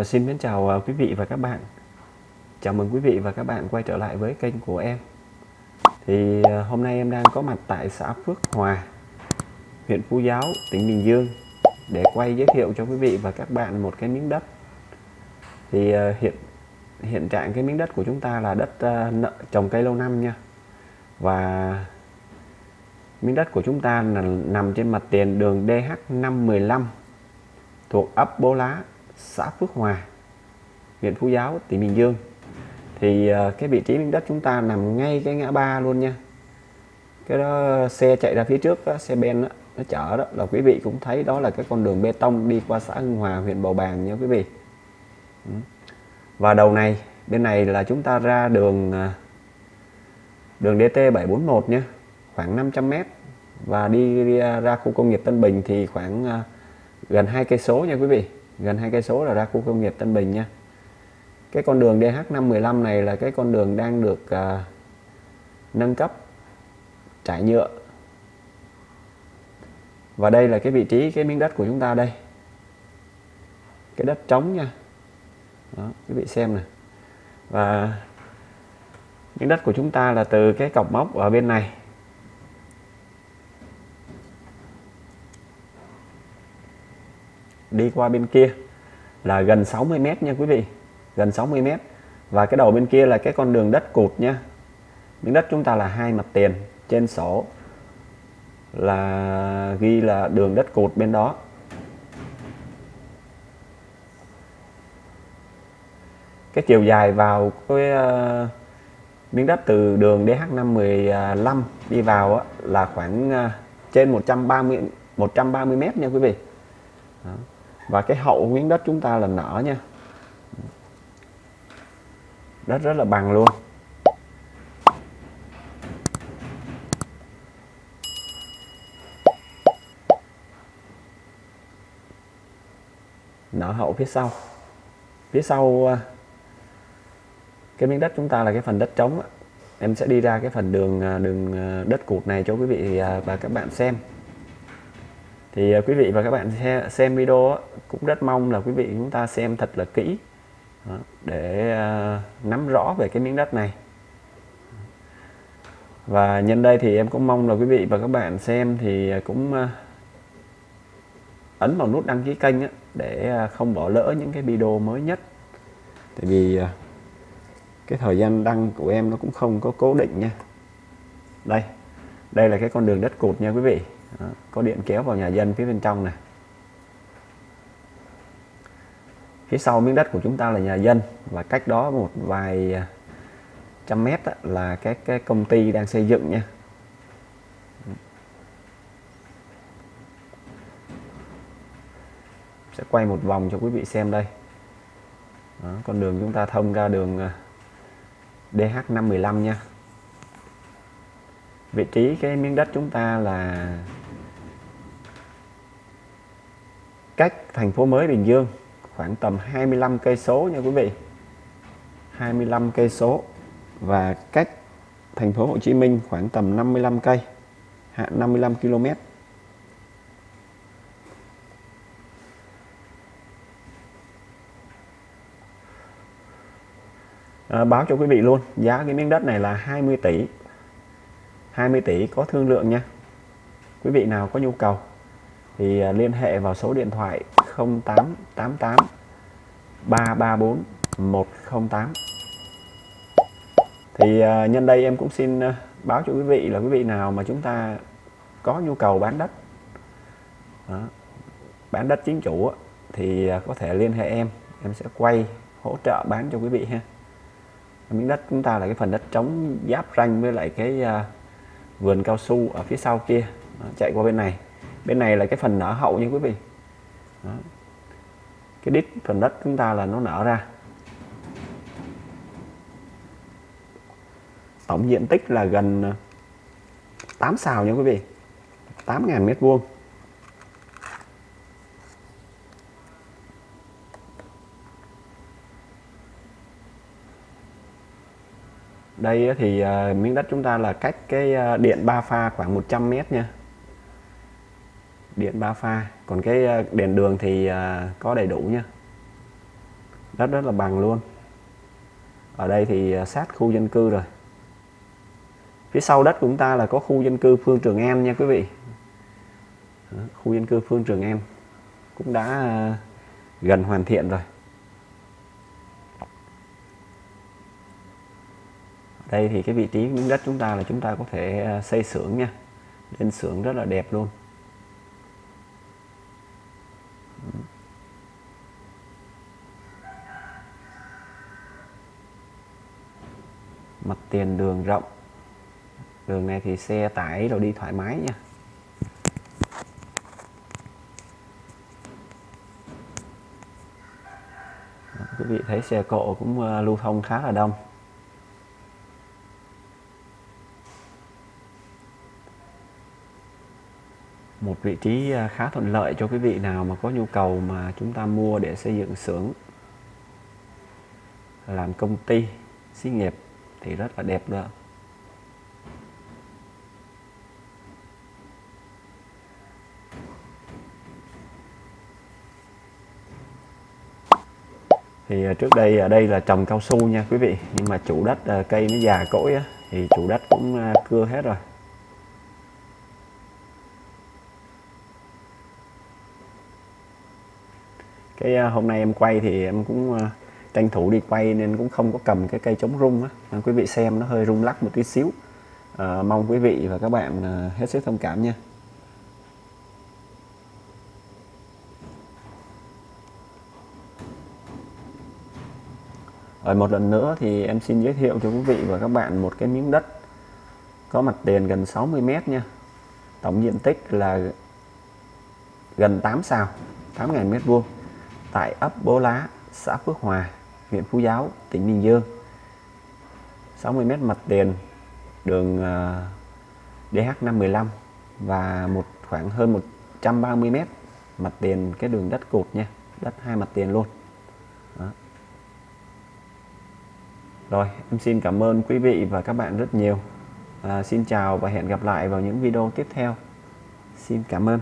Và xin mến chào à, quý vị và các bạn. Chào mừng quý vị và các bạn quay trở lại với kênh của em. Thì à, hôm nay em đang có mặt tại xã Phước Hòa, huyện Phú Giáo, tỉnh Bình Dương để quay giới thiệu cho quý vị và các bạn một cái miếng đất. Thì à, hiện hiện trạng cái miếng đất của chúng ta là đất nợ trồng cây lâu năm nha. Và miếng đất của chúng ta là nằm trên mặt tiền đường DH515 thuộc ấp Bố Lá, xã Phước Hòa, huyện Phú Giáo, tỉnh Bình Dương. Thì ờ, cái vị trí miếng đất chúng ta nằm ngay cái ngã ba luôn nha. Cái đó xe chạy ra phía trước đó, xe ben đó, nó chở đó là quý vị cũng thấy đó là cái con đường bê tông đi qua xã Hưng Hòa, huyện Bầu Bàng nha quý vị. Ừ. Và đầu này bên này là chúng ta ra đường ờ, đường DT 741 nha, khoảng 500 m và đi ra khu công nghiệp Tân Bình thì khoảng ờ, gần hai cây số nha quý vị gần hai cây số là ra khu công nghiệp Tân Bình nha. Cái con đường DH515 này là cái con đường đang được uh, nâng cấp trải nhựa. Và đây là cái vị trí cái miếng đất của chúng ta đây. Cái đất trống nha. Đó quý vị xem nè. Và miếng đất của chúng ta là từ cái cọc móc ở bên này. Đi qua bên kia là gần 60 mét nha quý vị gần 60 mét. Và cái đầu bên kia là cái con đường đất cụt nha. Miếng đất chúng ta là hai mặt tiền trên sổ là ghi là đường đất cụt bên đó. Cái chiều dài vào cái uh, miếng đất từ đường DH515 đi vào á, là khoảng uh, trên 130 130 mét nha quý vị. Đó và cái hậu miếng đất chúng ta là nở nha. Đất rất là bằng luôn. Nở hậu phía sau. Phía sau à, cái miếng đất chúng ta là cái phần đất trống em sẽ đi ra cái phần đường à, đường à, đất cụt này cho quý vị và các bạn xem thì ờ, quý vị và các bạn xem video cũng rất mong là quý vị chúng ta xem thật là kỹ. Để ờ, nắm rõ về cái miếng đất này. Và nhân đây thì em cũng mong là quý vị và các bạn xem thì ờ, cũng ấn vào nút đăng ký kênh để không bỏ lỡ những cái video mới nhất. Tại vì cái thời gian đăng của em nó cũng không có cố định nha. Đây đây là cái con đường đất cột nha quý vị đó, có điện kéo vào nhà dân phía bên trong này. Phía sau miếng đất của chúng ta là nhà dân và cách đó một vài à, trăm mét là các cái công ty đang xây dựng nha. Sẽ quay một vòng cho quý vị xem đây. Đó, con đường chúng ta thông ra đường à, DH515 nha. Vị trí cái miếng đất chúng ta là cách thành phố mới Bình Dương khoảng tầm 25 cây số nha quý vị. 25 cây số và cách thành phố Hồ Chí Minh khoảng tầm 55 cây 55 km à, báo cho quý vị luôn giá cái miếng đất này là 20 tỷ. 20 tỷ có thương lượng nha. Quý vị nào có nhu cầu thì à, liên hệ vào số điện thoại 0888 334 108 thì à, nhân đây em cũng xin à, báo cho quý vị là quý vị nào mà chúng ta có nhu cầu bán đất đó, bán đất chính chủ thì có thể liên hệ em em sẽ quay hỗ trợ bán cho quý vị ha. Miếng đất chúng ta là cái phần đất trống giáp ranh với lại cái vườn cao su ở phía sau kia đó, chạy qua bên này bên này là cái phần nở hậu nha quý vị. Đó. cái đít phần đất chúng ta là nó nở ra. Tổng diện tích là gần ờ, 8 xào nha quý vị. 8.000 mét vuông. Đây thì ờ, miếng đất chúng ta là cách cái ờ, điện ba pha khoảng 100 mét nha điện ba pha. Còn cái ờ, đèn đường thì ờ, có đầy đủ nha. Đất rất là bằng luôn. Ở đây thì ờ, sát khu dân cư rồi. Phía sau đất của chúng ta là có khu dân cư Phương Trường An nha quý vị. Khu dân cư Phương Trường An cũng đã gần hoàn thiện rồi. Đây thì cái vị trí miếng đất chúng ta là chúng ta có thể xây xưởng nha. Lên xưởng rất là đẹp luôn. Mặt tiền đường rộng. Đường này thì xe tải rồi đi thoải mái nha. Quý vị thấy xe cộ cũng ờ, lưu thông khá là đông. Một vị trí ờ, khá thuận lợi cho quý vị nào mà có nhu cầu mà chúng ta mua để xây dựng xưởng. Làm công ty, xí nghiệp thì rất là đẹp nữa thì à, trước đây ở đây là trồng cao su nha quý vị nhưng mà chủ đất à, cây nó già cỗi á, thì chủ đất cũng cưa hết rồi. Cái hôm nay em quay thì em cũng tranh thủ đi quay nên cũng không có cầm cái cây chống rung á. Quý vị xem nó hơi rung lắc một tí xíu. À, mong quý vị và các bạn ờ, hết sức thông cảm nha. Rồi một lần nữa thì em xin giới thiệu cho quý vị và các bạn một cái miếng đất có mặt tiền gần 60 mét nha. Tổng diện tích là gần 8 sào, 8.000 mét vuông tại ấp Bố Lá, xã Phước Hòa, huyện Phú Giáo, tỉnh Bình Dương. 60 mét mặt tiền, đường à, DH515 và một khoảng hơn 130 mét mặt tiền cái đường đất cột nha, đất hai mặt tiền luôn. Đó. Rồi, em xin cảm ơn quý vị và các bạn rất nhiều. À, xin chào và hẹn gặp lại vào những video tiếp theo. Xin cảm ơn.